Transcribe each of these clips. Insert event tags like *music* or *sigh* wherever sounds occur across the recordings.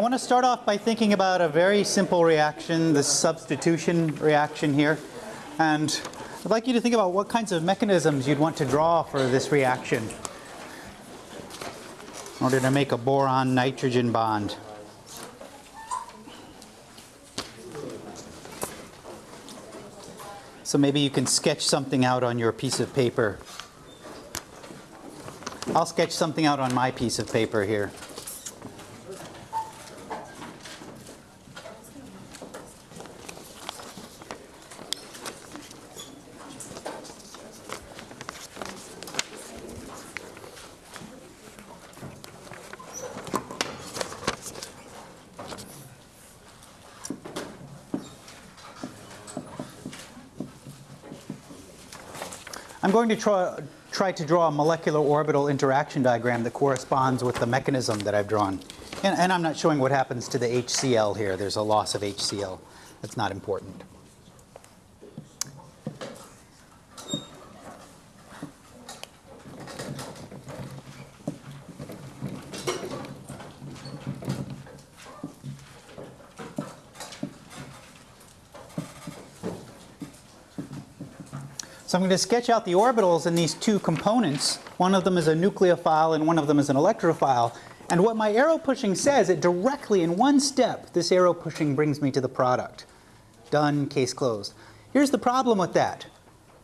I want to start off by thinking about a very simple reaction, the substitution reaction here. And I'd like you to think about what kinds of mechanisms you'd want to draw for this reaction in order to make a boron-nitrogen bond. So maybe you can sketch something out on your piece of paper. I'll sketch something out on my piece of paper here. Going to try, try to draw a molecular orbital interaction diagram that corresponds with the mechanism that I've drawn. And, and, I'm not showing what happens to the HCl here. There's a loss of HCl. That's not important. So I'm going to sketch out the orbitals in these two components. One of them is a nucleophile and one of them is an electrophile. And what my arrow pushing says, it directly in one step, this arrow pushing brings me to the product. Done, case closed. Here's the problem with that.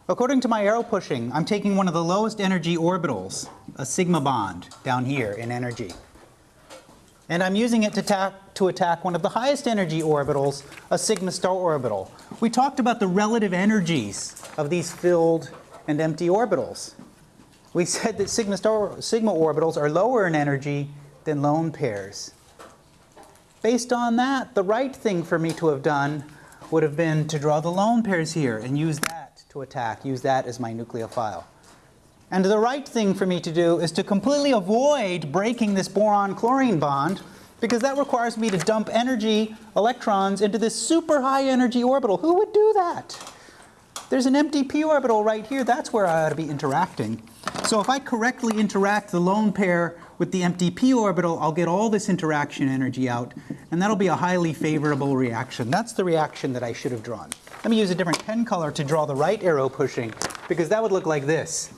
According to my arrow pushing, I'm taking one of the lowest energy orbitals, a sigma bond, down here in energy. And I'm using it to attack, to attack one of the highest energy orbitals, a sigma star orbital. We talked about the relative energies of these filled and empty orbitals. We *laughs* said that sigma, star, sigma orbitals are lower in energy than lone pairs. Based on that, the right thing for me to have done would have been to draw the lone pairs here and use that to attack, use that as my nucleophile. And the right thing for me to do is to completely avoid breaking this boron-chlorine bond because that requires me to dump energy, electrons, into this super high energy orbital. Who would do that? There's an empty p orbital right here. That's where I ought to be interacting. So if I correctly interact the lone pair with the empty p orbital, I'll get all this interaction energy out, and that'll be a highly favorable reaction. That's the reaction that I should have drawn. Let me use a different pen color to draw the right arrow pushing, because that would look like this.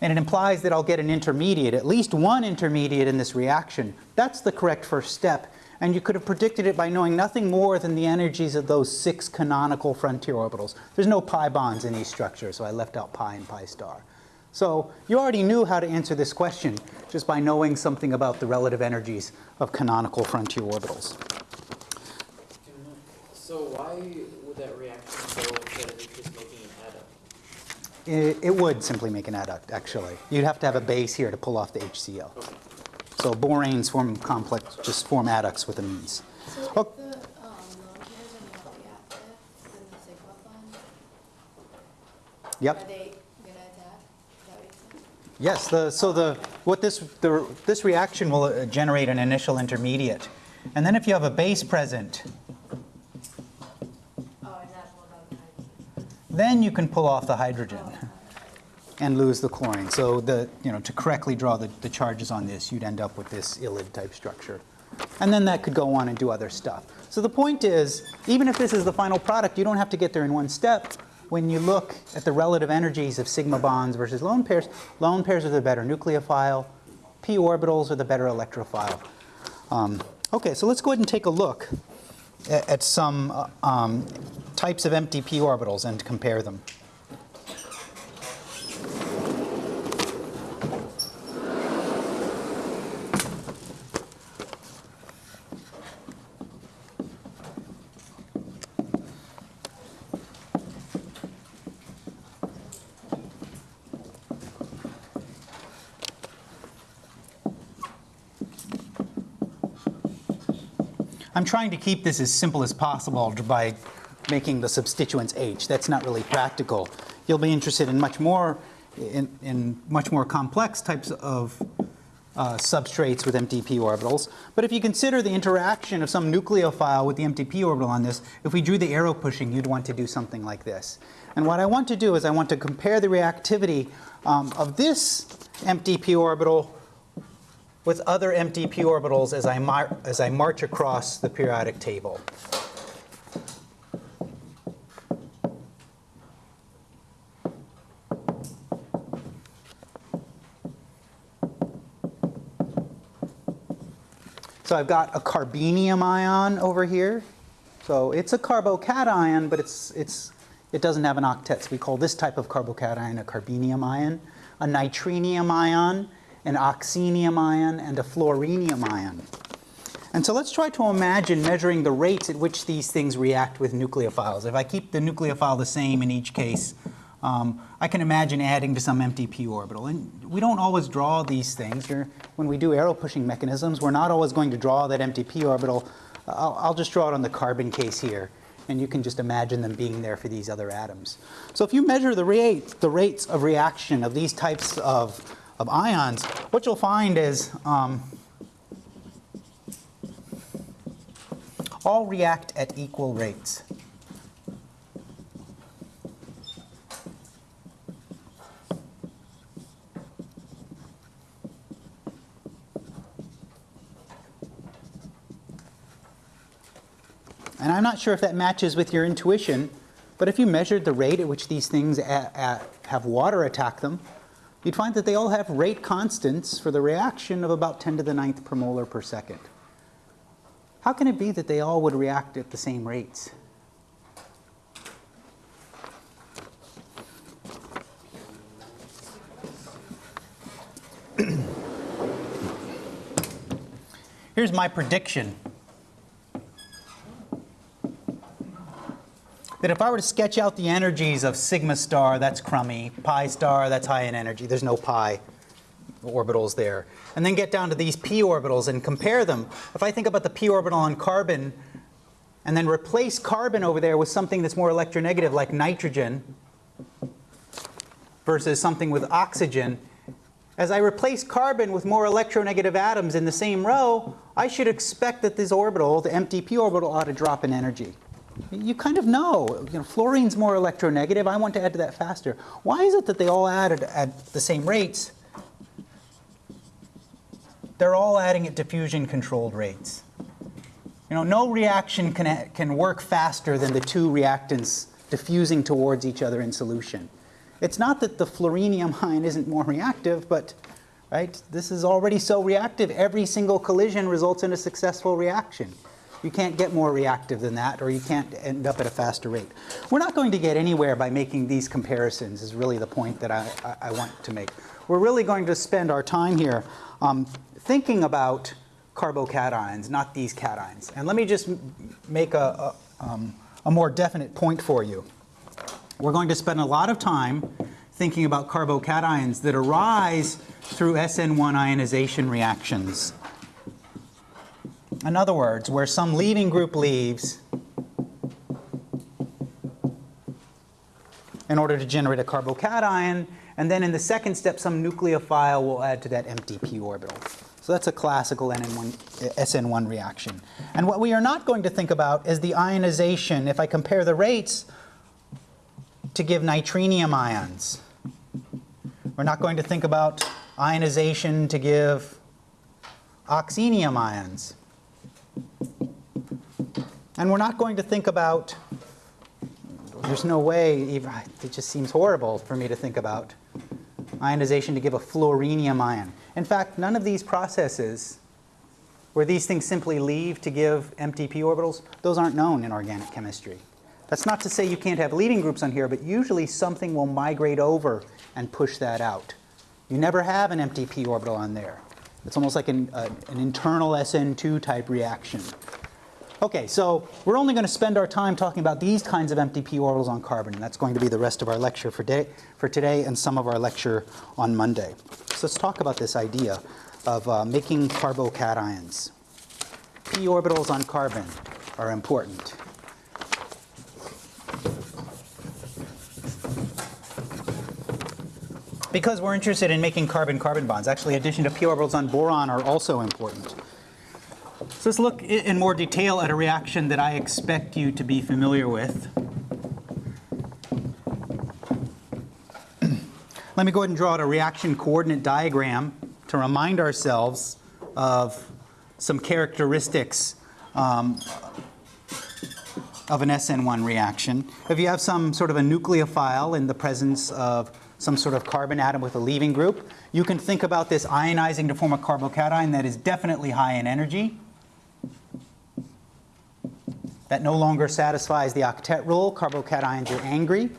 And it implies that I'll get an intermediate, at least one intermediate in this reaction. That's the correct first step. And you could have predicted it by knowing nothing more than the energies of those six canonical frontier orbitals. There's no pi bonds in these structures, so I left out pi and pi star. So you already knew how to answer this question just by knowing something about the relative energies of canonical frontier orbitals. So why would that reaction go instead of just adduct? It, it would simply make an adduct, actually. You'd have to have a base here to pull off the HCl. Okay. So boranes form complex, just form adducts with amines. So Oh. the um, lone are not reactive, then the Yep. are they gonna attack? That make? Yes. The, so the what this the, this reaction will uh, generate an initial intermediate, and then if you have a base present, Oh, and that will go to hydrogen. Then you can pull off the hydrogen and lose the chlorine. So the you know to correctly draw the, the charges on this, you'd end up with this ylid type structure, and then that could go on and do other stuff. So the point is, even if this is the final product, you don't have to get there in one step. When you look at the relative energies of sigma bonds versus lone pairs, lone pairs are the better nucleophile, p orbitals are the better electrophile. Um, okay, so let's go ahead and take a look at, some uh, um, types of empty p orbitals and compare them. I'm trying to keep this as simple as possible by making the substituents H. That's not really practical. You'll be interested in much more, in, in much more complex types of uh, substrates with empty p orbitals. But if you consider the interaction of some nucleophile with the empty p orbital on this, if we drew the arrow pushing, you'd want to do something like this. And what I want to do is I want to compare the reactivity um, of this empty p orbital with other empty p orbitals as I, as I march across the periodic table. So I've got a carbenium ion over here. So it's a carbocation, but it's, it's, it doesn't have an octet. So we call this type of carbocation a carbenium ion, a nitrenium ion, an oxenium ion, and a fluorinium ion. And so let's try to imagine measuring the rates at which these things react with nucleophiles. If I keep the nucleophile the same in each case, um, I can imagine adding to some empty p orbital. And we don't always draw these things. You're, when we do arrow pushing mechanisms, we're not always going to draw that empty p orbital. I'll, I'll just draw it on the carbon case here. And you can just imagine them being there for these other atoms. So if you measure the, rate, the rates of reaction of these types of, of ions, what you'll find is um, all react at equal rates. And I'm not sure if that matches with your intuition, but if you measured the rate at which these things have water attack them, you'd find that they all have rate constants for the reaction of about 10 to the ninth per molar per second. How can it be that they all would react at the same rates? *clears throat* Here's my prediction. That if I were to sketch out the energies of sigma star, that's crummy, pi star, that's high in energy, there's no pi orbitals there. And then get down to these p orbitals and compare them. If I think about the p orbital on carbon and then replace carbon over there with something that's more electronegative like nitrogen versus something with oxygen, as I replace carbon with more electronegative atoms in the same row, I should expect that this orbital, the empty p orbital, ought to drop in energy. You kind of know. You know, fluorine's more electronegative. I want to add to that faster. Why is it that they all added at the same rates? They're all adding at diffusion-controlled rates. You know, no reaction can, can work faster than the two reactants diffusing towards each other in solution. It's not that the fluorinium ion isn't more reactive, but right, this is already so reactive. Every single collision results in a successful reaction. You can't get more reactive than that, or you can't end up at a faster rate. We're not going to get anywhere by making these comparisons, is really the point that I, I, want to make. We're really going to spend our time here um, thinking about carbocations, not these cations. And let me just make a, a, um, a more definite point for you. We're going to spend a lot of time thinking about carbocations that arise through SN1 ionization reactions. In other words, where some leaving group leaves in order to generate a carbocation, and then in the second step, some nucleophile will add to that empty p orbital. So that's a classical NN1, SN1 reaction. And what we are not going to think about is the ionization, if I compare the rates to give nitrenium ions. We're not going to think about ionization to give oxenium ions. And we're not going to think about, there's no way, it just seems horrible for me to think about ionization to give a fluorinium ion. In fact, none of these processes where these things simply leave to give empty p orbitals, those aren't known in organic chemistry. That's not to say you can't have leaving groups on here, but usually something will migrate over and push that out. You never have an empty p orbital on there. It's almost like an, uh, an internal SN2 type reaction. Okay, so we're only going to spend our time talking about these kinds of empty p orbitals on carbon, and that's going to be the rest of our lecture for, day, for today and some of our lecture on Monday. So let's talk about this idea of uh, making carbocations. p orbitals on carbon are important. Because we're interested in making carbon-carbon bonds. Actually, addition to p orbitals on boron are also important. So let's look in more detail at a reaction that I expect you to be familiar with. Let me go ahead and draw out a reaction coordinate diagram to remind ourselves of some characteristics um, of an SN1 reaction. If you have some sort of a nucleophile in the presence of some sort of carbon atom with a leaving group, you can think about this ionizing to form a carbocation that is definitely high in energy. That no longer satisfies the octet rule. Carbocations are angry.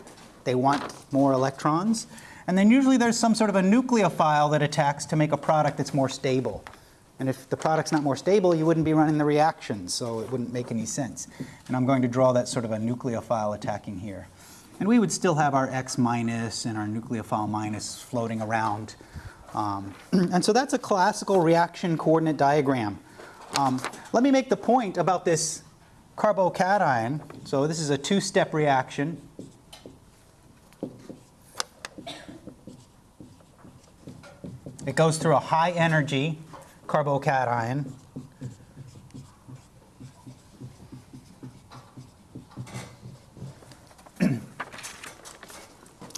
They want more electrons. And then usually there's some sort of a nucleophile that attacks to make a product that's more stable. And if the product's not more stable, you wouldn't be running the reaction, so it wouldn't make any sense. And I'm going to draw that sort of a nucleophile attacking here. And we would still have our X minus and our nucleophile minus floating around. Um, *clears throat* and so that's a classical reaction coordinate diagram. Um, let me make the point about this carbocation. So this is a two-step reaction. It goes through a high energy carbocation.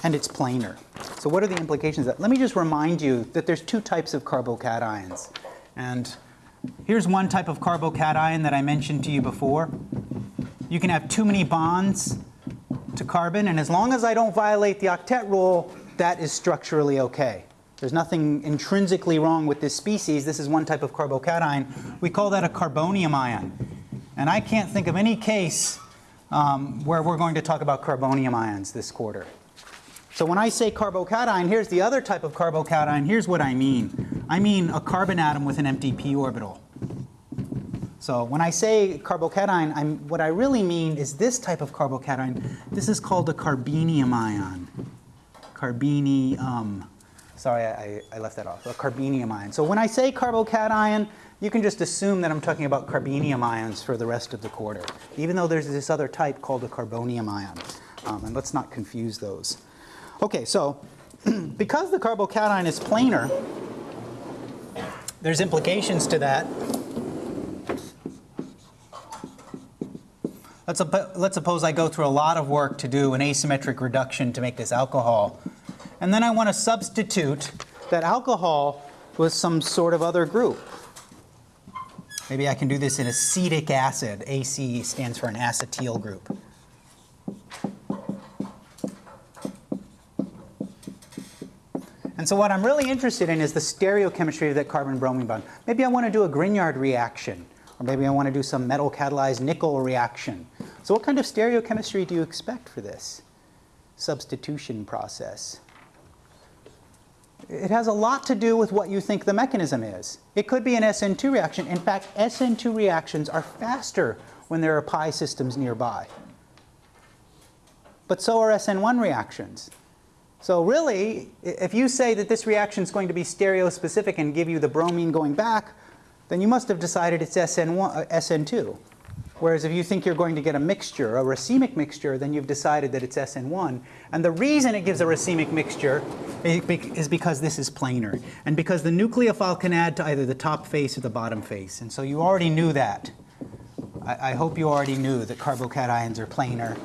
And it's planar. So what are the implications of that? Let me just remind you that there's two types of carbocations. And here's one type of carbocation that I mentioned to you before. You can have too many bonds to carbon, and as long as I don't violate the octet rule, that is structurally okay. There's nothing intrinsically wrong with this species. This is one type of carbocation. We call that a carbonium ion. And I can't think of any case um, where we're going to talk about carbonium ions this quarter. So when I say carbocation, here's the other type of carbocation. Here's what I mean. I mean a carbon atom with an empty p orbital. So when I say carbocation, I'm, what I really mean is this type of carbocation. This is called a carbenium ion. Carbenium. Sorry, I, I left that off. A carbenium ion. So when I say carbocation, you can just assume that I'm talking about carbenium ions for the rest of the quarter, even though there's this other type called a carbonium ion. Um, and let's not confuse those. Okay, so *clears throat* because the carbocation is planar, there's implications to that. Let's, let's suppose I go through a lot of work to do an asymmetric reduction to make this alcohol. And then I want to substitute that alcohol with some sort of other group. Maybe I can do this in acetic acid. AC stands for an acetyl group. And so what I'm really interested in is the stereochemistry of that carbon-bromine bond. Maybe I want to do a Grignard reaction, or maybe I want to do some metal-catalyzed nickel reaction. So what kind of stereochemistry do you expect for this substitution process? It has a lot to do with what you think the mechanism is. It could be an SN2 reaction. In fact, SN2 reactions are faster when there are pi systems nearby. But so are SN1 reactions. So really, if you say that this reaction is going to be stereospecific and give you the bromine going back, then you must have decided it's SN1, uh, SN2. Whereas if you think you're going to get a mixture, a racemic mixture, then you've decided that it's SN1. And the reason it gives a racemic mixture is because this is planar. And because the nucleophile can add to either the top face or the bottom face. And so you already knew that. I, I hope you already knew that carbocations are planar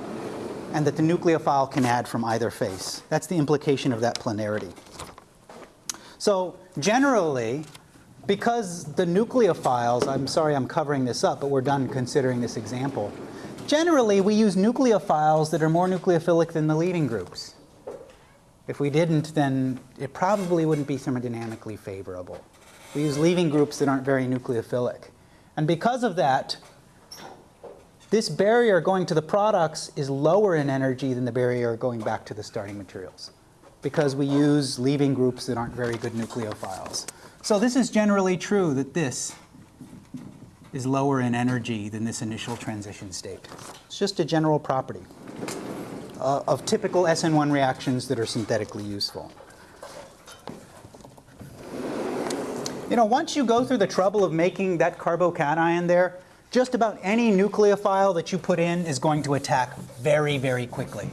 and that the nucleophile can add from either face. That's the implication of that planarity. So generally, because the nucleophiles, I'm sorry I'm covering this up, but we're done considering this example. Generally, we use nucleophiles that are more nucleophilic than the leaving groups. If we didn't, then it probably wouldn't be thermodynamically favorable. We use leaving groups that aren't very nucleophilic. And because of that, this barrier going to the products is lower in energy than the barrier going back to the starting materials because we use leaving groups that aren't very good nucleophiles. So this is generally true that this is lower in energy than this initial transition state. It's just a general property uh, of typical SN1 reactions that are synthetically useful. You know, once you go through the trouble of making that carbocation there, just about any nucleophile that you put in is going to attack very, very quickly.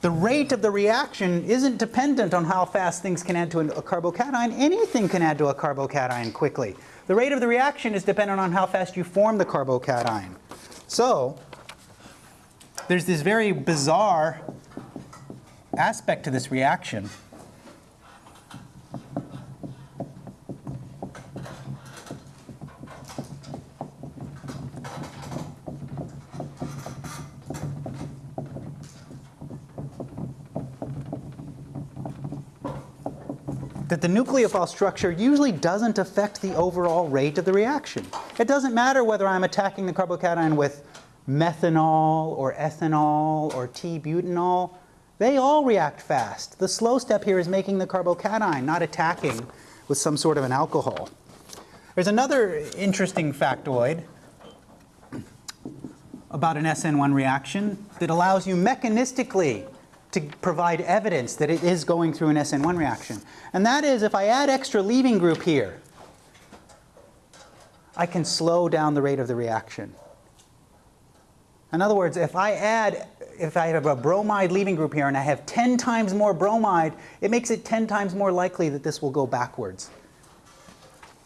The rate of the reaction isn't dependent on how fast things can add to a carbocation. Anything can add to a carbocation quickly. The rate of the reaction is dependent on how fast you form the carbocation. So there's this very bizarre aspect to this reaction that the nucleophile structure usually doesn't affect the overall rate of the reaction. It doesn't matter whether I'm attacking the carbocation with methanol or ethanol or T-butanol. They all react fast. The slow step here is making the carbocation, not attacking with some sort of an alcohol. There's another interesting factoid about an SN1 reaction that allows you mechanistically to provide evidence that it is going through an SN1 reaction. And that is if I add extra leaving group here, I can slow down the rate of the reaction. In other words, if I add, if I have a bromide leaving group here and I have 10 times more bromide, it makes it 10 times more likely that this will go backwards.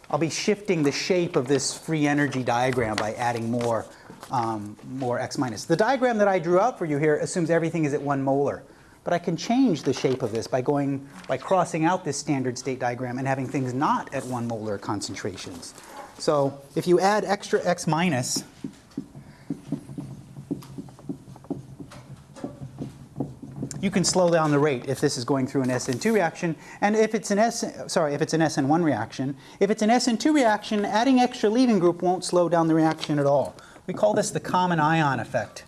I'll be shifting the shape of this free energy diagram by adding more, um, more X minus. The diagram that I drew out for you here assumes everything is at one molar. But I can change the shape of this by going, by crossing out this standard state diagram and having things not at one molar concentrations. So if you add extra X minus, you can slow down the rate if this is going through an SN2 reaction. And if it's an S, sorry, if it's an SN1 reaction. If it's an SN2 reaction, adding extra leaving group won't slow down the reaction at all. We call this the common ion effect.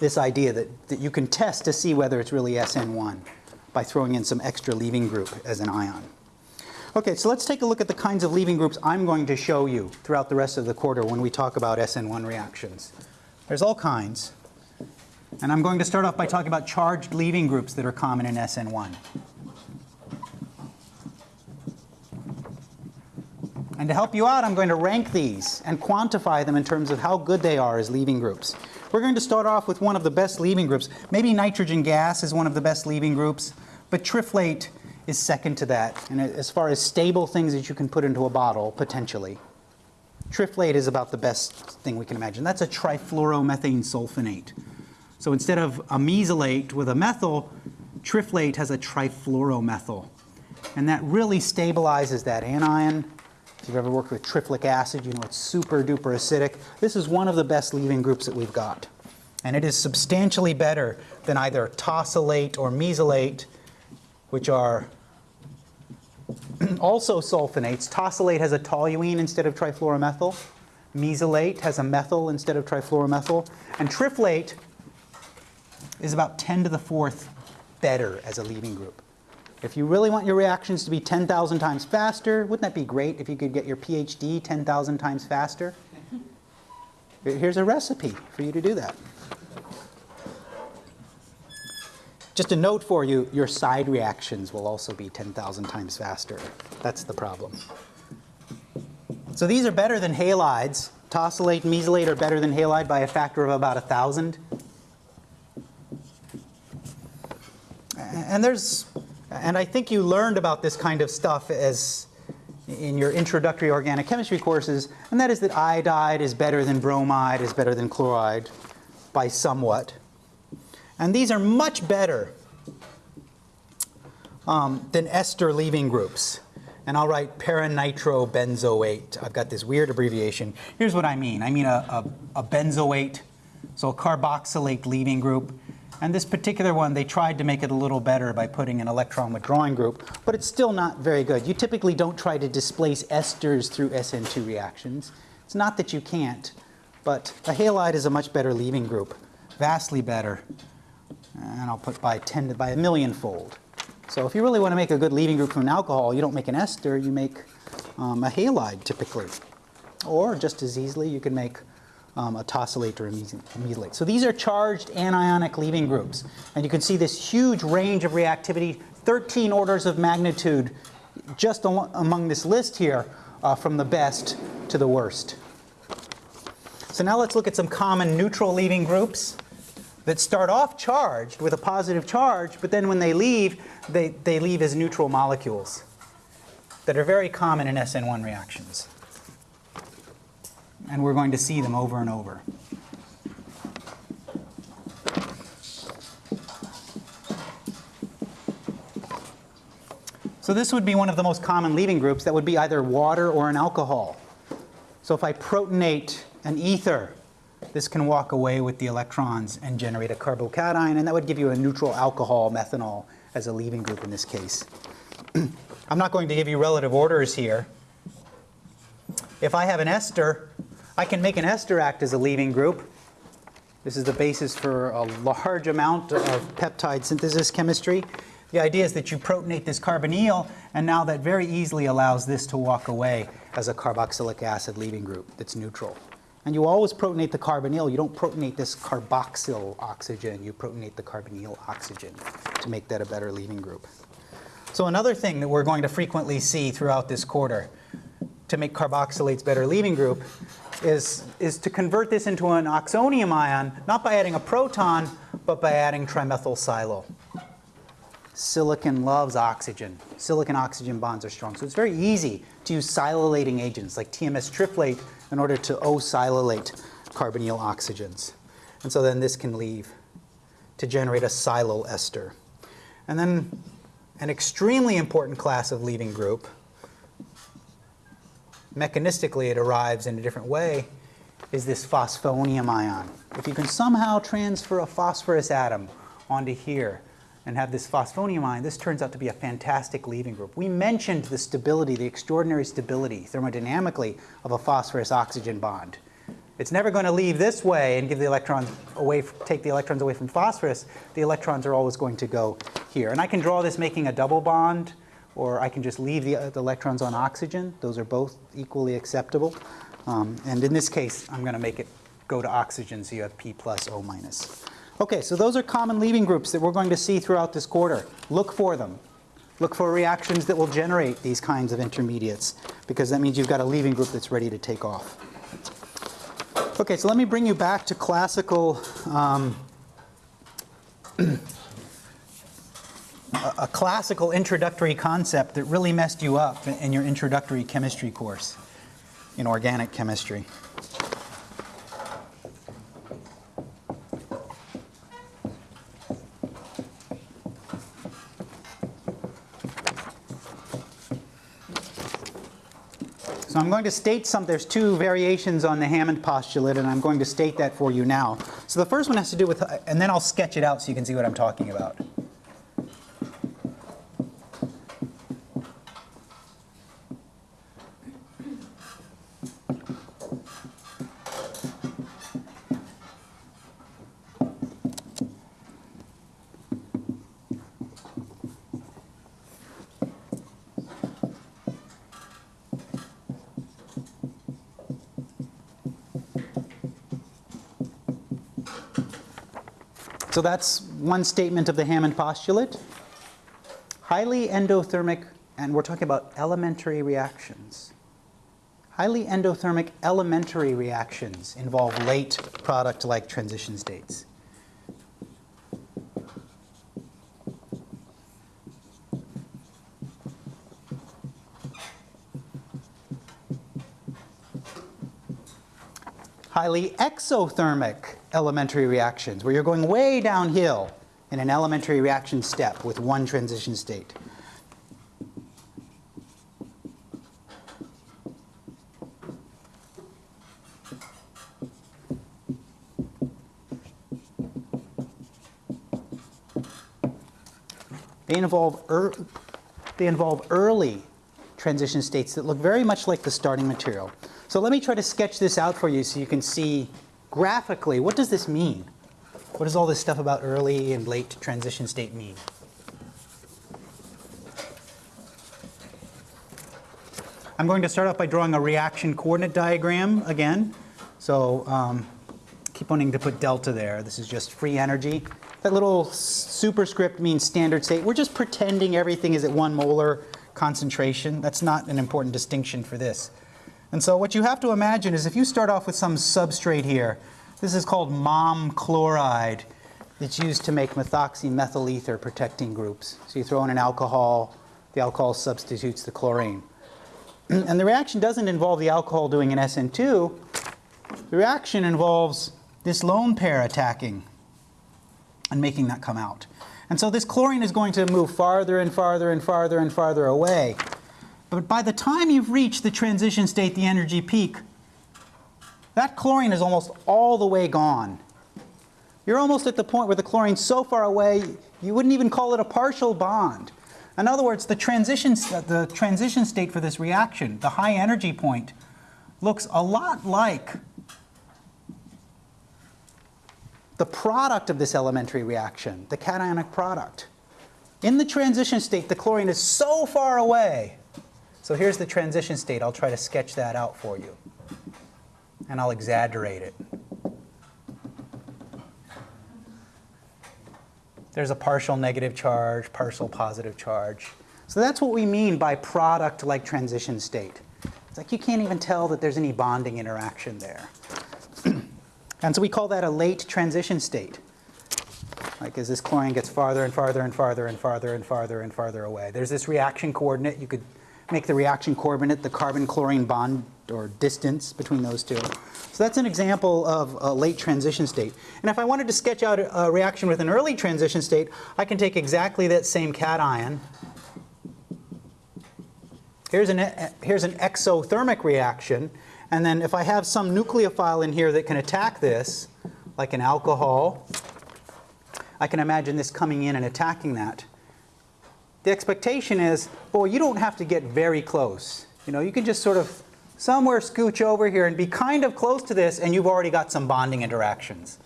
This idea that, that you can test to see whether it's really SN1 by throwing in some extra leaving group as an ion. Okay, so let's take a look at the kinds of leaving groups I'm going to show you throughout the rest of the quarter when we talk about SN1 reactions. There's all kinds. And I'm going to start off by talking about charged leaving groups that are common in SN1. And to help you out, I'm going to rank these and quantify them in terms of how good they are as leaving groups. We're going to start off with one of the best leaving groups. Maybe nitrogen gas is one of the best leaving groups, but triflate is second to that. And as far as stable things that you can put into a bottle, potentially, triflate is about the best thing we can imagine. That's a trifluoromethane sulfonate. So instead of a mesylate with a methyl, triflate has a trifluoromethyl. And that really stabilizes that anion. If you've ever worked with triflic acid, you know it's super duper acidic. This is one of the best leaving groups that we've got. And it is substantially better than either tosylate or mesylate, which are *clears throat* also sulfonates. Tosylate has a toluene instead of trifluoromethyl. Mesylate has a methyl instead of trifluoromethyl. And triflate is about 10 to the fourth better as a leaving group. If you really want your reactions to be 10,000 times faster, wouldn't that be great if you could get your PhD 10,000 times faster? Here's a recipe for you to do that. Just a note for you, your side reactions will also be 10,000 times faster. That's the problem. So these are better than halides. Tosylate and mesylate are better than halide by a factor of about 1,000. And there's, and I think you learned about this kind of stuff as in your introductory organic chemistry courses, and that is that iodide is better than bromide, is better than chloride by somewhat. And these are much better um, than ester leaving groups. And I'll write paranitrobenzoate. I've got this weird abbreviation. Here's what I mean. I mean a, a, a benzoate, so a carboxylate leaving group. And this particular one, they tried to make it a little better by putting an electron withdrawing group, but it's still not very good. You typically don't try to displace esters through SN2 reactions. It's not that you can't, but a halide is a much better leaving group, vastly better. And I'll put by 10 to by a million fold. So if you really want to make a good leaving group from an alcohol, you don't make an ester, you make um, a halide typically. Or just as easily, you can make um, a tosylate or mesylate. So these are charged anionic leaving groups. And you can see this huge range of reactivity, 13 orders of magnitude just among this list here uh, from the best to the worst. So now let's look at some common neutral leaving groups that start off charged with a positive charge, but then when they leave, they, they leave as neutral molecules that are very common in SN1 reactions and we're going to see them over and over. So this would be one of the most common leaving groups that would be either water or an alcohol. So if I protonate an ether this can walk away with the electrons and generate a carbocation, and that would give you a neutral alcohol, methanol, as a leaving group in this case. *clears throat* I'm not going to give you relative orders here. If I have an ester, I can make an ester act as a leaving group. This is the basis for a large amount of peptide synthesis chemistry. The idea is that you protonate this carbonyl, and now that very easily allows this to walk away as a carboxylic acid leaving group that's neutral. And you always protonate the carbonyl. You don't protonate this carboxyl oxygen. You protonate the carbonyl oxygen to make that a better leaving group. So another thing that we're going to frequently see throughout this quarter to make carboxylates better leaving group is, is to convert this into an oxonium ion, not by adding a proton, but by adding trimethylsilyl. Silicon loves oxygen. Silicon-oxygen bonds are strong. So it's very easy to use silylating agents like TMS triflate in order to O-silylate carbonyl oxygens. And so then this can leave to generate a silyl ester. And then an extremely important class of leaving group, mechanistically it arrives in a different way, is this phosphonium ion. If you can somehow transfer a phosphorus atom onto here and have this phosphonium ion, this turns out to be a fantastic leaving group. We mentioned the stability, the extraordinary stability thermodynamically of a phosphorus-oxygen bond. It's never going to leave this way and give the electrons away, take the electrons away from phosphorus. The electrons are always going to go here. And I can draw this making a double bond, or I can just leave the, the electrons on oxygen. Those are both equally acceptable. Um, and in this case, I'm going to make it go to oxygen, so you have P plus O minus. Okay, so those are common leaving groups that we're going to see throughout this quarter. Look for them. Look for reactions that will generate these kinds of intermediates, because that means you've got a leaving group that's ready to take off. Okay, so let me bring you back to classical, um, *clears throat* a, classical introductory concept that really messed you up in your introductory chemistry course in organic chemistry. So I'm going to state some, there's two variations on the Hammond postulate, and I'm going to state that for you now. So the first one has to do with, and then I'll sketch it out so you can see what I'm talking about. So that's one statement of the Hammond postulate. Highly endothermic, and we're talking about elementary reactions. Highly endothermic elementary reactions involve late product-like transition states. Highly exothermic elementary reactions, where you're going way downhill in an elementary reaction step with one transition state. They involve, er they involve early transition states that look very much like the starting material. So let me try to sketch this out for you so you can see graphically what does this mean? What does all this stuff about early and late transition state mean? I'm going to start off by drawing a reaction coordinate diagram again. So um, keep wanting to put delta there. This is just free energy. That little superscript means standard state. We're just pretending everything is at one molar concentration. That's not an important distinction for this. And so what you have to imagine is if you start off with some substrate here, this is called MOM chloride. It's used to make methoxymethyl ether protecting groups. So you throw in an alcohol, the alcohol substitutes the chlorine. *clears throat* and the reaction doesn't involve the alcohol doing an SN2. The reaction involves this lone pair attacking and making that come out. And so this chlorine is going to move farther and farther and farther and farther away. But by the time you've reached the transition state, the energy peak, that chlorine is almost all the way gone. You're almost at the point where the chlorine's so far away, you wouldn't even call it a partial bond. In other words, the transition, the transition state for this reaction, the high energy point, looks a lot like the product of this elementary reaction, the cationic product. In the transition state, the chlorine is so far away. So here's the transition state. I'll try to sketch that out for you. And I'll exaggerate it. There's a partial negative charge, partial positive charge. So that's what we mean by product-like transition state. It's like you can't even tell that there's any bonding interaction there. *clears throat* and so we call that a late transition state. Like as this chlorine gets farther and farther and farther and farther and farther and farther away. There's this reaction coordinate. You could make the reaction coordinate the carbon-chlorine bond or distance between those two. So that's an example of a late transition state. And if I wanted to sketch out a reaction with an early transition state, I can take exactly that same cation. Here's an, here's an exothermic reaction. And then if I have some nucleophile in here that can attack this, like an alcohol, I can imagine this coming in and attacking that. The expectation is, boy, you don't have to get very close. You know, you can just sort of somewhere scooch over here and be kind of close to this, and you've already got some bonding interactions.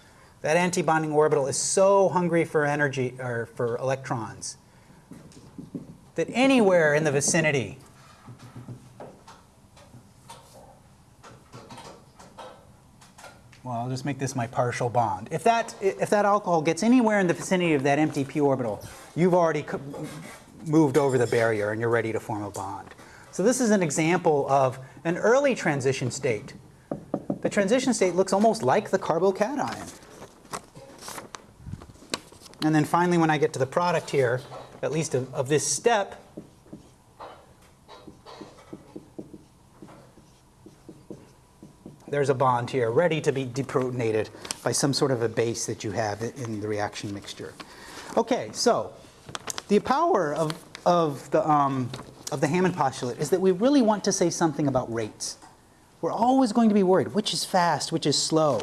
That antibonding orbital is so hungry for energy or for electrons that anywhere in the vicinity Well, I'll just make this my partial bond. If that, if that alcohol gets anywhere in the vicinity of that empty p orbital, you've already moved over the barrier and you're ready to form a bond. So this is an example of an early transition state. The transition state looks almost like the carbocation. And then finally, when I get to the product here, at least of, of this step, there's a bond here ready to be deprotonated by some sort of a base that you have in the reaction mixture. Okay, so the power of, of, the, um, of the Hammond postulate is that we really want to say something about rates. We're always going to be worried which is fast, which is slow,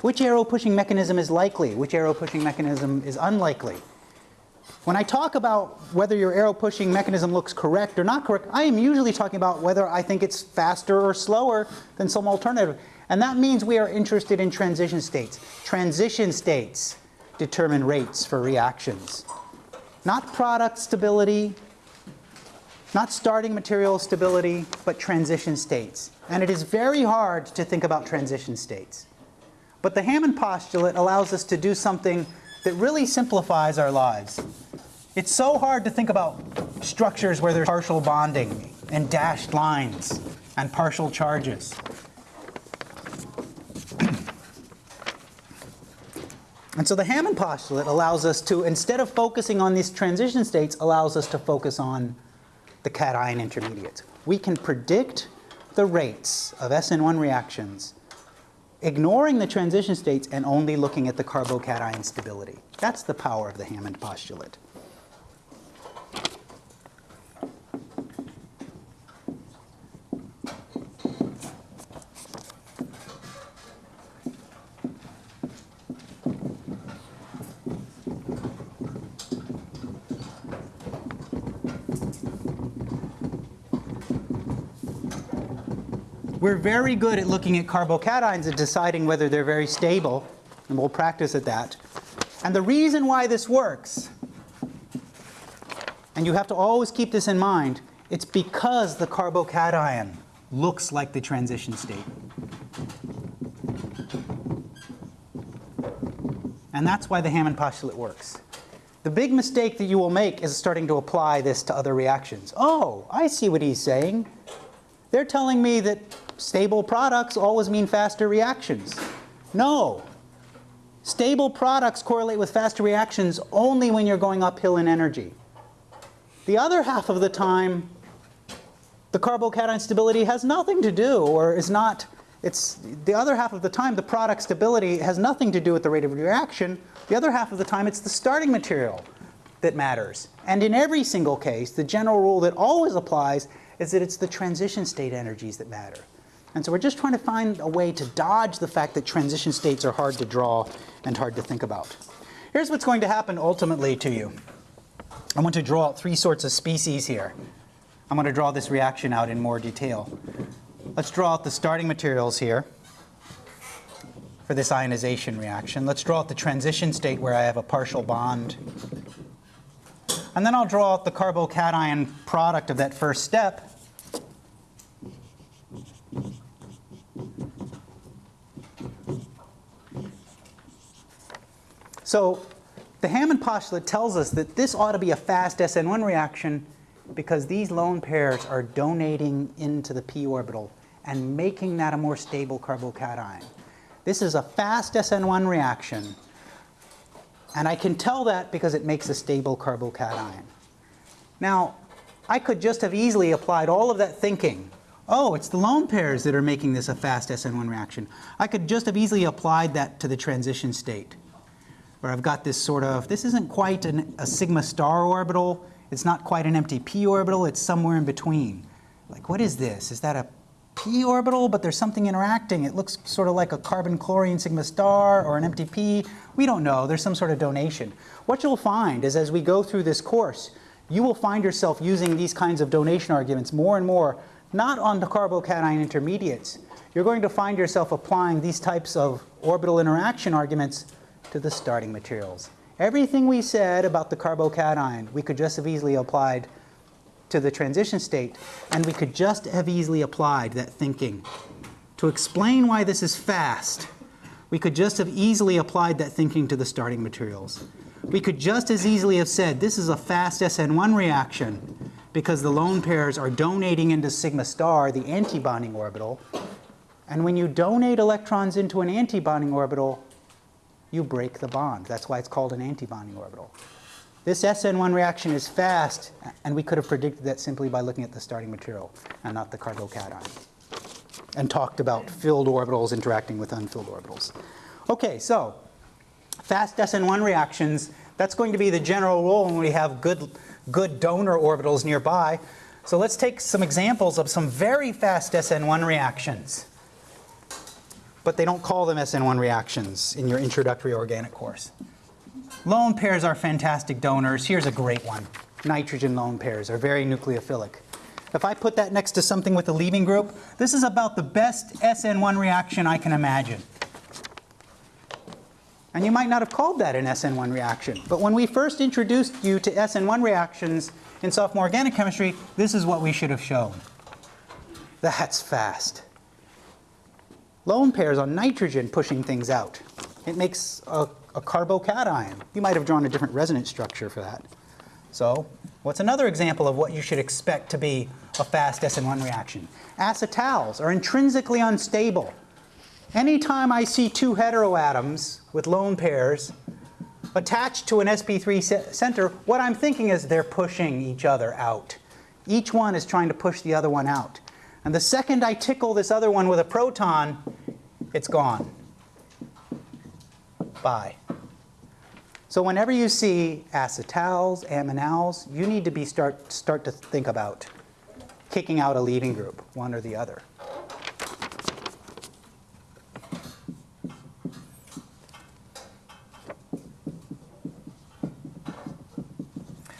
which arrow pushing mechanism is likely, which arrow pushing mechanism is unlikely. When I talk about whether your arrow pushing mechanism looks correct or not correct, I am usually talking about whether I think it's faster or slower than some alternative. And that means we are interested in transition states. Transition states determine rates for reactions. Not product stability, not starting material stability, but transition states. And it is very hard to think about transition states. But the Hammond postulate allows us to do something that really simplifies our lives. It's so hard to think about structures where there's partial bonding and dashed lines and partial charges. And so the Hammond postulate allows us to, instead of focusing on these transition states, allows us to focus on the cation intermediates. We can predict the rates of SN1 reactions ignoring the transition states and only looking at the carbocation stability. That's the power of the Hammond postulate. We're very good at looking at carbocations and deciding whether they're very stable, and we'll practice at that. And the reason why this works, and you have to always keep this in mind, it's because the carbocation looks like the transition state. And that's why the Hammond postulate works. The big mistake that you will make is starting to apply this to other reactions. Oh, I see what he's saying. They're telling me that stable products always mean faster reactions. No. Stable products correlate with faster reactions only when you're going uphill in energy. The other half of the time, the carbocation stability has nothing to do or is not, it's the other half of the time the product stability has nothing to do with the rate of reaction. The other half of the time it's the starting material that matters. And in every single case, the general rule that always applies is that it's the transition state energies that matter. And so we're just trying to find a way to dodge the fact that transition states are hard to draw and hard to think about. Here's what's going to happen ultimately to you. I want to draw out three sorts of species here. I'm going to draw this reaction out in more detail. Let's draw out the starting materials here for this ionization reaction. Let's draw out the transition state where I have a partial bond. And then I'll draw out the carbocation product of that first step. So the Hammond postulate tells us that this ought to be a fast SN1 reaction because these lone pairs are donating into the p orbital and making that a more stable carbocation. This is a fast SN1 reaction, and I can tell that because it makes a stable carbocation. Now, I could just have easily applied all of that thinking. Oh, it's the lone pairs that are making this a fast SN1 reaction. I could just have easily applied that to the transition state, where I've got this sort of, this isn't quite an, a sigma star orbital, it's not quite an empty p orbital, it's somewhere in between. Like, what is this? Is that a p orbital, but there's something interacting? It looks sort of like a carbon chlorine sigma star or an empty p. We don't know. There's some sort of donation. What you'll find is as we go through this course, you will find yourself using these kinds of donation arguments more and more, not on the carbocation intermediates. You're going to find yourself applying these types of orbital interaction arguments to the starting materials. Everything we said about the carbocation, we could just have easily applied to the transition state, and we could just have easily applied that thinking. To explain why this is fast, we could just have easily applied that thinking to the starting materials. We could just as easily have said this is a fast SN1 reaction because the lone pairs are donating into sigma star, the antibonding orbital. And when you donate electrons into an antibonding orbital, you break the bond. That's why it's called an antibonding orbital. This SN1 reaction is fast, and we could have predicted that simply by looking at the starting material and not the carbocation, and talked about filled orbitals interacting with unfilled orbitals. Okay, so fast SN1 reactions, that's going to be the general rule when we have good, good donor orbitals nearby. So let's take some examples of some very fast SN1 reactions but they don't call them SN1 reactions in your introductory organic course. Lone pairs are fantastic donors. Here's a great one. Nitrogen lone pairs are very nucleophilic. If I put that next to something with a leaving group, this is about the best SN1 reaction I can imagine. And you might not have called that an SN1 reaction, but when we first introduced you to SN1 reactions in sophomore organic chemistry, this is what we should have shown. That's fast lone pairs on nitrogen pushing things out. It makes a, a carbocation. You might have drawn a different resonance structure for that. So what's another example of what you should expect to be a fast SN1 reaction? Acetals are intrinsically unstable. Anytime I see two heteroatoms with lone pairs attached to an sp3 center, what I'm thinking is they're pushing each other out. Each one is trying to push the other one out. And the second I tickle this other one with a proton, it's gone. Bye. So whenever you see acetals, aminals, you need to be start, start to think about kicking out a leaving group, one or the other.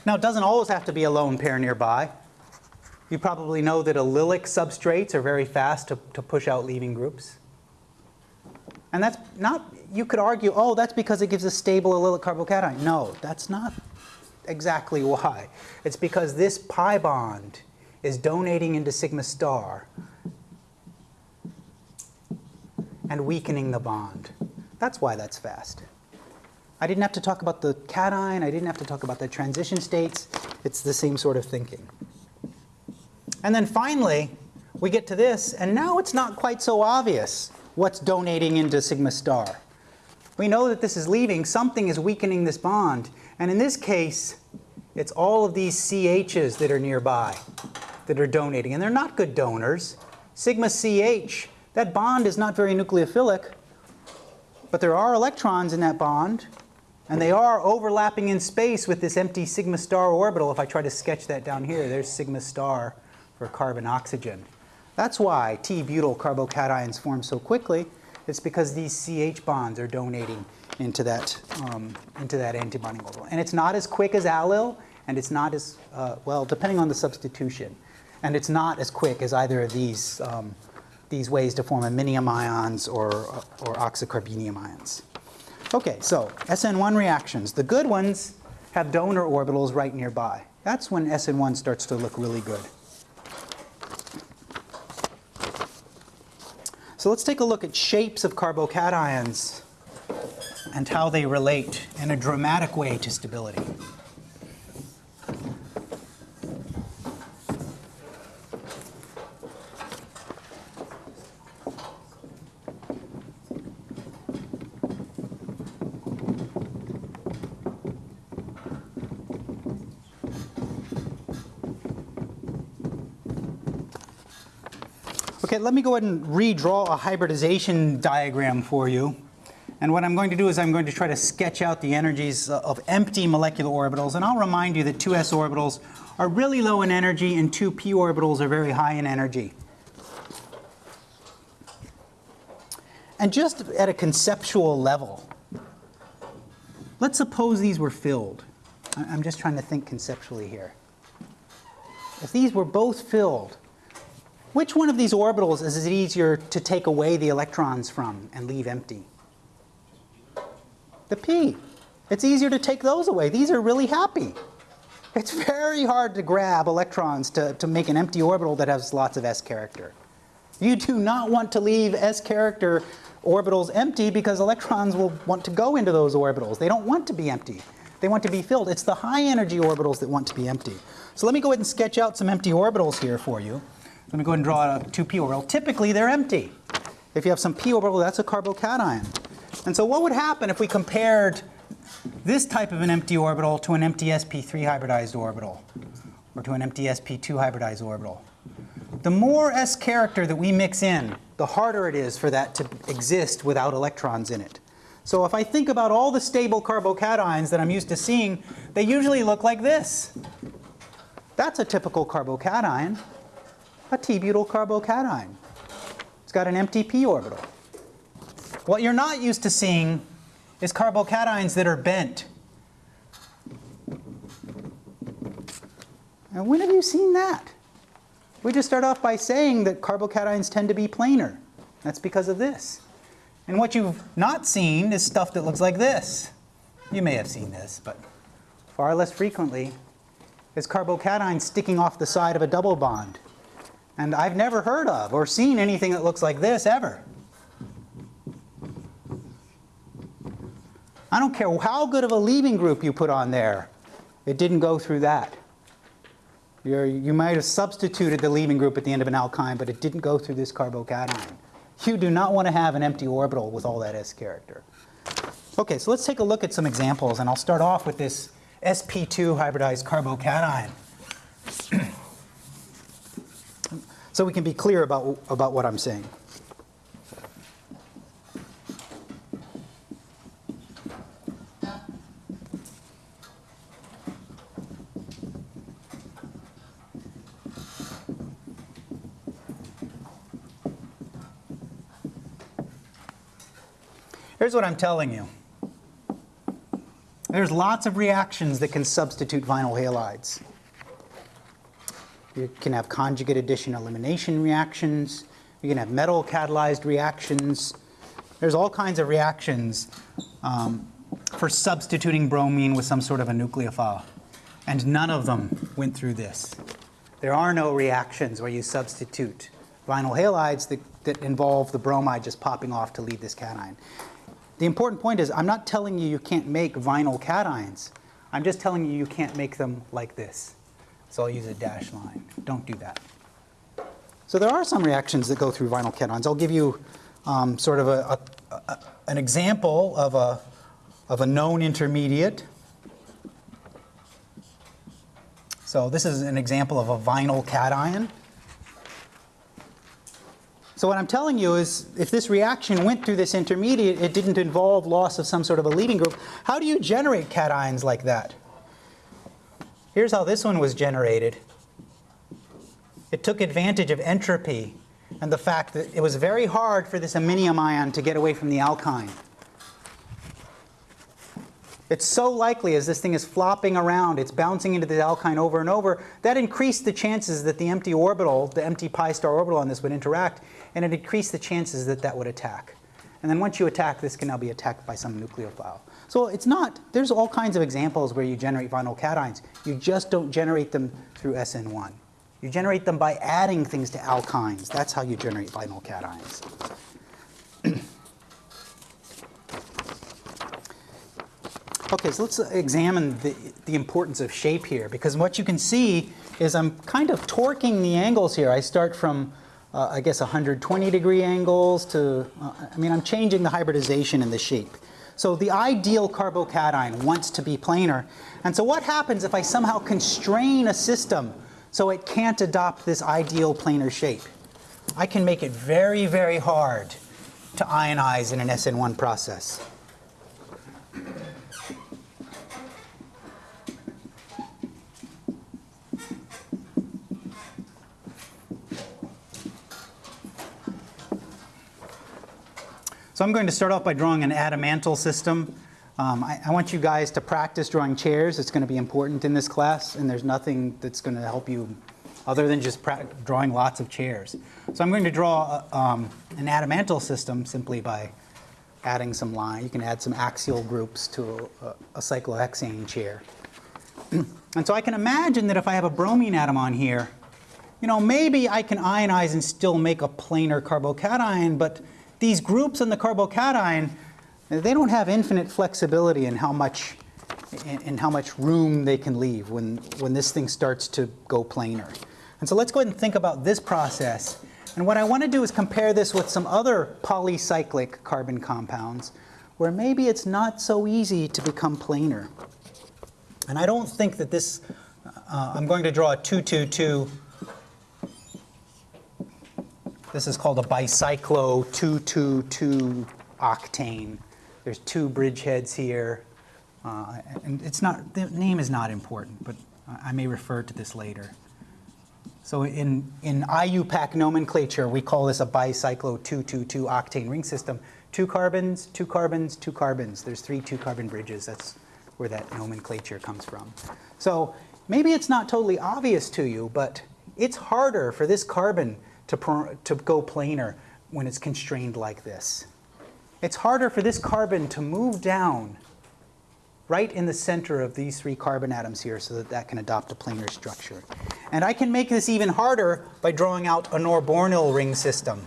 Now, it doesn't always have to be a lone pair nearby. You probably know that allylic substrates are very fast to, to push out leaving groups. And that's not, you could argue, oh, that's because it gives a stable allylic carbocation. No, that's not exactly why. It's because this pi bond is donating into sigma star and weakening the bond. That's why that's fast. I didn't have to talk about the cation, I didn't have to talk about the transition states. It's the same sort of thinking. And then finally, we get to this, and now it's not quite so obvious what's donating into sigma star. We know that this is leaving, something is weakening this bond, and in this case, it's all of these CHs that are nearby that are donating, and they're not good donors. Sigma CH, that bond is not very nucleophilic, but there are electrons in that bond, and they are overlapping in space with this empty sigma star orbital. If I try to sketch that down here, there's sigma star for carbon oxygen. That's why T-butyl carbocations form so quickly. It's because these CH bonds are donating into that, um, into that antibonding orbital. And it's not as quick as allyl, and it's not as, uh, well, depending on the substitution. And it's not as quick as either of these, um, these ways to form iminium ions or, or oxocarbenium ions. Okay, so SN1 reactions. The good ones have donor orbitals right nearby. That's when SN1 starts to look really good. So let's take a look at shapes of carbocations and how they relate in a dramatic way to stability. Okay, let me go ahead and redraw a hybridization diagram for you. And what I'm going to do is I'm going to try to sketch out the energies of empty molecular orbitals. And I'll remind you that 2s orbitals are really low in energy and 2p orbitals are very high in energy. And just at a conceptual level, let's suppose these were filled. I'm just trying to think conceptually here. If these were both filled, which one of these orbitals is it easier to take away the electrons from and leave empty? The p. It's easier to take those away. These are really happy. It's very hard to grab electrons to, to make an empty orbital that has lots of s character. You do not want to leave s character orbitals empty because electrons will want to go into those orbitals. They don't want to be empty. They want to be filled. It's the high energy orbitals that want to be empty. So let me go ahead and sketch out some empty orbitals here for you. Let me go ahead and draw a 2p orbital. Typically, they're empty. If you have some p orbital, that's a carbocation. And so what would happen if we compared this type of an empty orbital to an empty sp3 hybridized orbital, or to an empty sp2 hybridized orbital? The more s character that we mix in, the harder it is for that to exist without electrons in it. So if I think about all the stable carbocations that I'm used to seeing, they usually look like this. That's a typical carbocation a T-butyl carbocation. It's got an empty p orbital. What you're not used to seeing is carbocations that are bent. And when have you seen that? We just start off by saying that carbocations tend to be planar. That's because of this. And what you've not seen is stuff that looks like this. You may have seen this, but far less frequently is carbocations sticking off the side of a double bond. And I've never heard of or seen anything that looks like this ever. I don't care how good of a leaving group you put on there, it didn't go through that. You're, you might have substituted the leaving group at the end of an alkyne, but it didn't go through this carbocation. You do not want to have an empty orbital with all that s character. Okay, so let's take a look at some examples, and I'll start off with this sp2 hybridized carbocation. *clears throat* so we can be clear about, about what I'm saying. Here's what I'm telling you. There's lots of reactions that can substitute vinyl halides. You can have conjugate addition elimination reactions. You can have metal catalyzed reactions. There's all kinds of reactions um, for substituting bromine with some sort of a nucleophile. And none of them went through this. There are no reactions where you substitute vinyl halides that, that involve the bromide just popping off to leave this cation. The important point is I'm not telling you you can't make vinyl cations. I'm just telling you you can't make them like this. So I'll use a dash line. Don't do that. So there are some reactions that go through vinyl cations. I'll give you um, sort of a, a, a, an example of a, of a known intermediate. So this is an example of a vinyl cation. So what I'm telling you is if this reaction went through this intermediate, it didn't involve loss of some sort of a leaving group. How do you generate cations like that? Here's how this one was generated. It took advantage of entropy and the fact that it was very hard for this iminium ion to get away from the alkyne. It's so likely as this thing is flopping around, it's bouncing into the alkyne over and over, that increased the chances that the empty orbital, the empty pi star orbital on this would interact, and it increased the chances that that would attack. And then once you attack, this can now be attacked by some nucleophile. So it's not, there's all kinds of examples where you generate vinyl cations. You just don't generate them through SN1. You generate them by adding things to alkynes. That's how you generate vinyl cations. *clears throat* Okay, so let's examine the, the importance of shape here, because what you can see is I'm kind of torquing the angles here. I start from, uh, I guess, 120 degree angles to, uh, I mean, I'm changing the hybridization in the shape. So the ideal carbocation wants to be planar. And so what happens if I somehow constrain a system so it can't adopt this ideal planar shape? I can make it very, very hard to ionize in an SN1 process. So I'm going to start off by drawing an adamantyl system. Um, I, I, want you guys to practice drawing chairs. It's going to be important in this class, and there's nothing that's going to help you other than just drawing lots of chairs. So I'm going to draw a, um, an adamantyl system simply by adding some line. You can add some axial groups to a, a cyclohexane chair. *clears throat* and so I can imagine that if I have a bromine atom on here, you know, maybe I can ionize and still make a planar carbocation, but these groups in the carbocation, they don't have infinite flexibility in how much in, in, how much room they can leave when, when this thing starts to go planar. And so let's go ahead and think about this process. And what I want to do is compare this with some other polycyclic carbon compounds where maybe it's not so easy to become planar. And I don't think that this, uh, I'm going to draw a 222 this is called a bicyclo 222 octane. There's two bridgeheads here. Uh, and it's not, the name is not important, but I may refer to this later. So in, in IUPAC nomenclature, we call this a bicyclo 222 octane ring system. Two carbons, two carbons, two carbons. There's three two carbon bridges. That's where that nomenclature comes from. So maybe it's not totally obvious to you, but it's harder for this carbon to, to go planar when it's constrained like this. It's harder for this carbon to move down right in the center of these three carbon atoms here so that that can adopt a planar structure. And I can make this even harder by drawing out a Norbornyl ring system.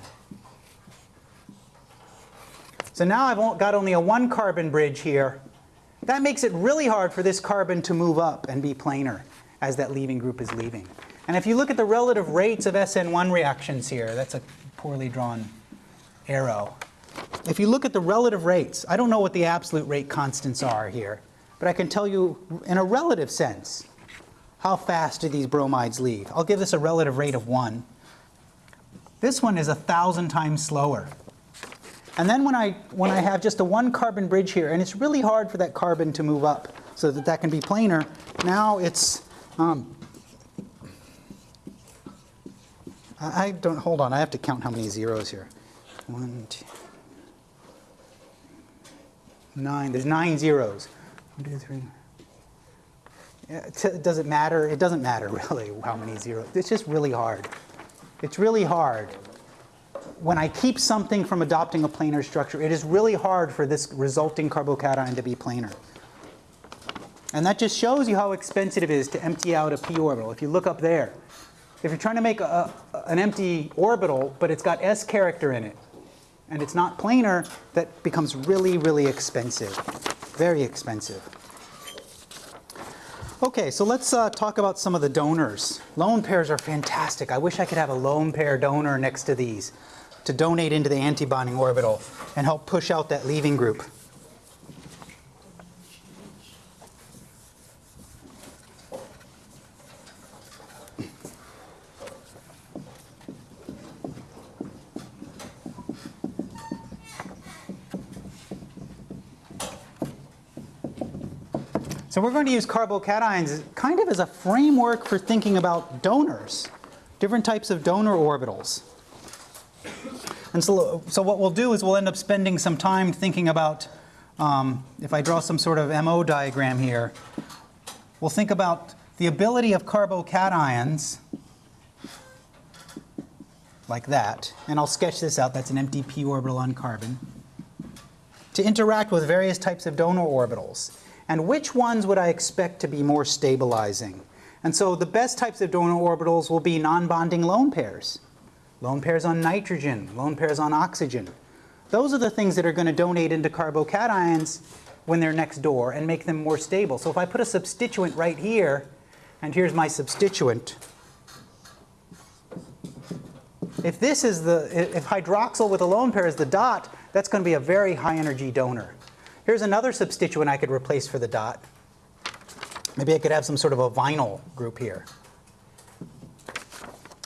So now I've got only a one carbon bridge here. That makes it really hard for this carbon to move up and be planar as that leaving group is leaving. And if you look at the relative rates of SN1 reactions here, that's a poorly drawn arrow. If you look at the relative rates, I don't know what the absolute rate constants are here, but I can tell you in a relative sense, how fast do these bromides leave? I'll give this a relative rate of 1. This one is a thousand times slower. And then when I, when I have just a one carbon bridge here, and it's really hard for that carbon to move up so that that can be planar, now it's um, I don't, hold on, I have to count how many zeros here. One, two, nine, there's nine zeros. One, two, three. Yeah, does it matter? It doesn't matter *laughs* really how many zeros. It's just really hard. It's really hard. When I keep something from adopting a planar structure, it is really hard for this resulting carbocation to be planar. And that just shows you how expensive it is to empty out a p orbital. If you look up there, if you're trying to make a, an empty orbital, but it's got s character in it, and it's not planar, that becomes really, really expensive. Very expensive. Okay, so let's uh, talk about some of the donors. Lone pairs are fantastic. I wish I could have a lone pair donor next to these to donate into the antibonding orbital and help push out that leaving group. So we're going to use carbocations kind of as a framework for thinking about donors, different types of donor orbitals. And so, so what we'll do is we'll end up spending some time thinking about, um, if I draw some sort of MO diagram here, we'll think about the ability of carbocations, like that, and I'll sketch this out, that's an empty p orbital on carbon, to interact with various types of donor orbitals. And which ones would I expect to be more stabilizing? And so the best types of donor orbitals will be non-bonding lone pairs. Lone pairs on nitrogen, lone pairs on oxygen. Those are the things that are going to donate into carbocations when they're next door and make them more stable. So if I put a substituent right here, and here's my substituent, if this is the, if hydroxyl with a lone pair is the dot, that's going to be a very high energy donor. Here's another substituent I could replace for the dot. Maybe I could have some sort of a vinyl group here.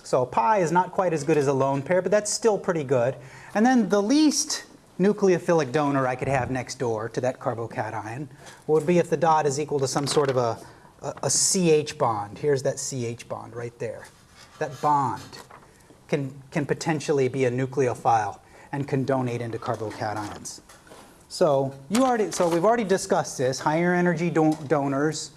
So pi is not quite as good as a lone pair, but that's still pretty good. And then the least nucleophilic donor I could have next door to that carbocation would be if the dot is equal to some sort of a, a, a CH bond. Here's that CH bond right there. That bond can, can potentially be a nucleophile and can donate into carbocations. So you already, so we've already discussed this. Higher energy don donors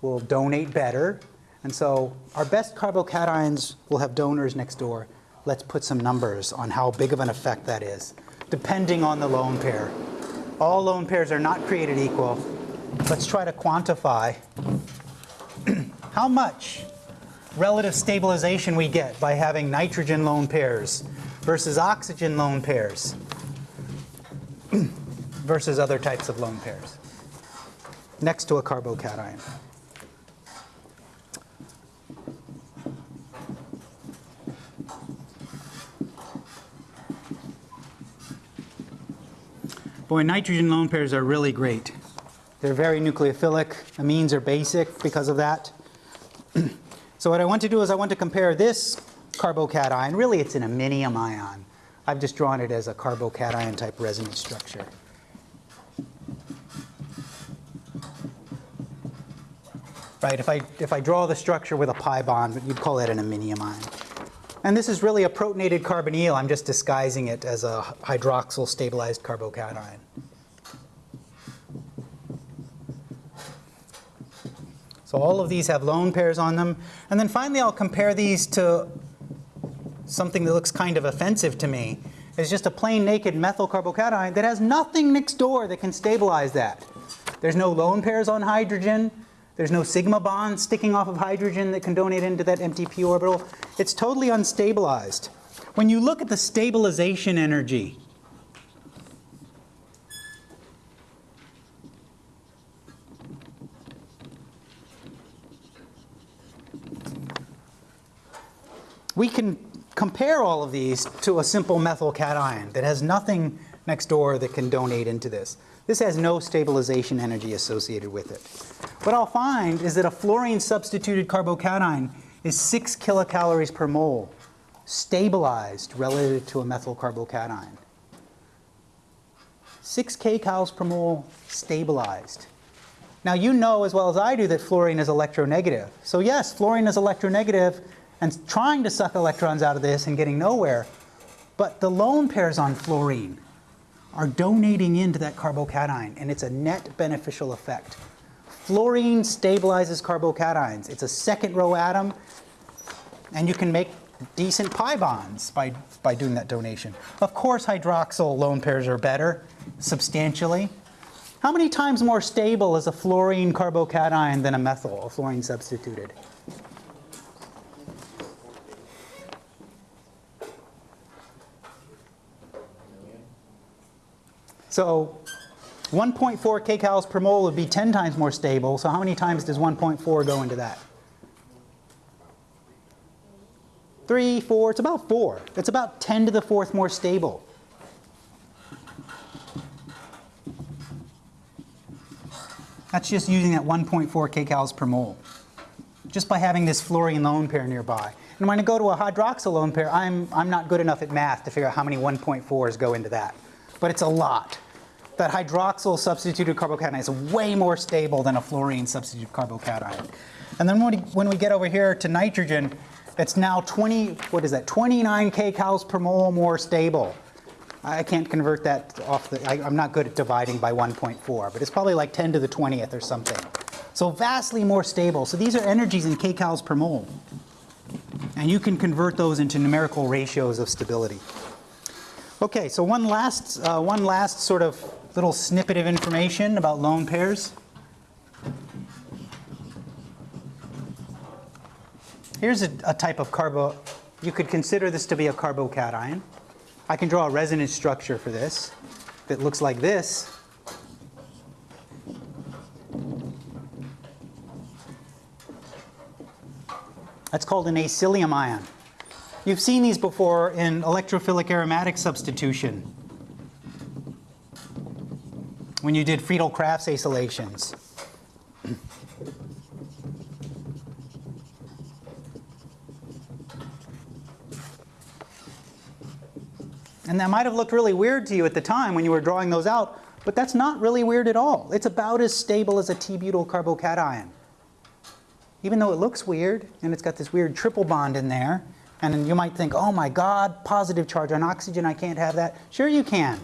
will donate better. And so our best carbocations will have donors next door. Let's put some numbers on how big of an effect that is, depending on the lone pair. All lone pairs are not created equal. Let's try to quantify *clears throat* how much relative stabilization we get by having nitrogen lone pairs versus oxygen lone pairs *clears throat* versus other types of lone pairs next to a carbocation. Boy, nitrogen lone pairs are really great. They're very nucleophilic. Amines are basic because of that. *clears throat* so what I want to do is I want to compare this carbocation. Really, it's an iminium ion. I've just drawn it as a carbocation type resonance structure. Right, if I, if I draw the structure with a pi bond, you'd call that an iminium ion. And this is really a protonated carbonyl. I'm just disguising it as a hydroxyl stabilized carbocation. So all of these have lone pairs on them. And then finally, I'll compare these to something that looks kind of offensive to me. It's just a plain naked methyl carbocation that has nothing next door that can stabilize that. There's no lone pairs on hydrogen. There's no sigma bond sticking off of hydrogen that can donate into that empty p orbital. It's totally unstabilized. When you look at the stabilization energy, we can compare all of these to a simple methyl cation that has nothing next door that can donate into this. This has no stabilization energy associated with it. What I'll find is that a fluorine substituted carbocation is 6 kilocalories per mole stabilized relative to a methyl carbocation. 6 kcals per mole stabilized. Now you know as well as I do that fluorine is electronegative. So yes, fluorine is electronegative and trying to suck electrons out of this and getting nowhere. But the lone pairs on fluorine are donating into that carbocation, and it's a net beneficial effect. Fluorine stabilizes carbocations. It's a second row atom, and you can make decent pi bonds by, by doing that donation. Of course, hydroxyl lone pairs are better, substantially. How many times more stable is a fluorine carbocation than a methyl, a fluorine substituted? So 1.4 kcals per mole would be 10 times more stable. So how many times does 1.4 go into that? Three, four, it's about four. It's about 10 to the fourth more stable. That's just using that 1.4 kcals per mole, just by having this fluorine lone pair nearby. And when I go to a hydroxyl lone pair, I'm, I'm not good enough at math to figure out how many 1.4s go into that. But it's a lot. That hydroxyl substituted carbocation is way more stable than a fluorine substituted carbocation. And then when we, when we get over here to nitrogen, It's now 20, what is that, 29 kcals per mole more stable. I can't convert that off the, I, I'm not good at dividing by 1.4, but it's probably like 10 to the 20th or something. So vastly more stable. So these are energies in kcals per mole. And you can convert those into numerical ratios of stability. Okay, so one last, uh, one last sort of little snippet of information about lone pairs. Here's a, a type of carbo, you could consider this to be a carbocation. I can draw a resonance structure for this that looks like this. That's called an acylium ion. You've seen these before in electrophilic aromatic substitution when you did Friedel-Crafts acylations. And that might have looked really weird to you at the time when you were drawing those out, but that's not really weird at all. It's about as stable as a T-butyl carbocation. Even though it looks weird, and it's got this weird triple bond in there, and you might think, oh my God, positive charge on oxygen, I can't have that. Sure you can.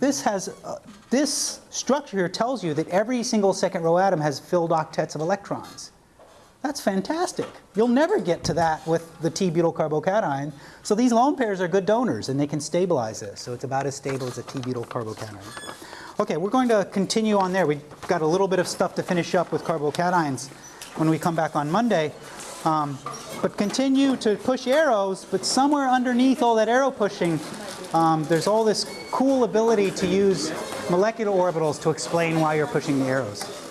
This has, uh, this structure here tells you that every single second row atom has filled octets of electrons. That's fantastic. You'll never get to that with the T-butyl carbocation. So these lone pairs are good donors and they can stabilize this. So it's about as stable as a T-butyl carbocation. Okay, we're going to continue on there. We've got a little bit of stuff to finish up with carbocations when we come back on Monday. Um, but continue to push arrows, but somewhere underneath all that arrow pushing, um, there's all this cool ability to use molecular orbitals to explain why you're pushing the arrows.